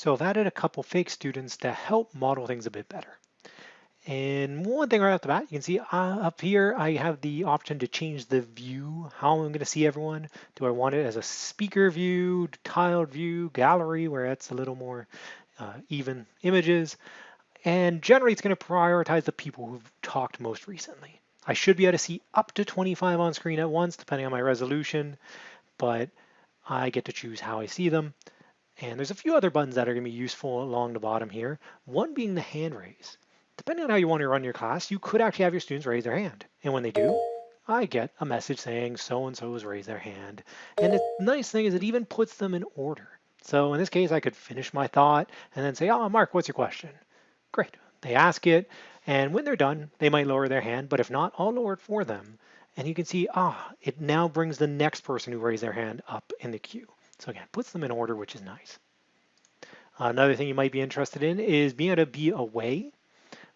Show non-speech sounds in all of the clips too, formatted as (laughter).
So I've added a couple fake students to help model things a bit better. And one thing right off the bat, you can see uh, up here, I have the option to change the view, how I'm going to see everyone. Do I want it as a speaker view, tiled view, gallery, where it's a little more uh, even images. And generally, it's going to prioritize the people who've talked most recently. I should be able to see up to 25 on screen at once, depending on my resolution, but I get to choose how I see them. And there's a few other buttons that are going to be useful along the bottom here, one being the hand raise. Depending on how you want to run your class, you could actually have your students raise their hand. And when they do, I get a message saying so-and-so has raised their hand. And the nice thing is it even puts them in order. So in this case, I could finish my thought and then say, oh, Mark, what's your question? Great. They ask it. And when they're done, they might lower their hand. But if not, I'll lower it for them. And you can see, ah, it now brings the next person who raised their hand up in the queue. So again, puts them in order, which is nice. Another thing you might be interested in is being able to be away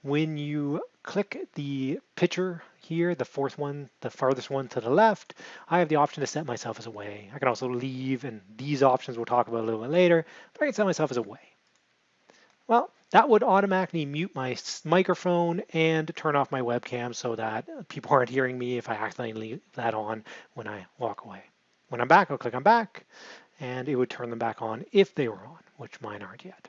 when you click the picture here, the fourth one, the farthest one to the left, I have the option to set myself as away. I can also leave, and these options we'll talk about a little bit later, but I can set myself as away. Well, that would automatically mute my microphone and turn off my webcam so that people (laughs) aren't hearing me if I accidentally leave that on when I walk away. When I'm back, I'll click on back, and it would turn them back on if they were on, which mine aren't yet.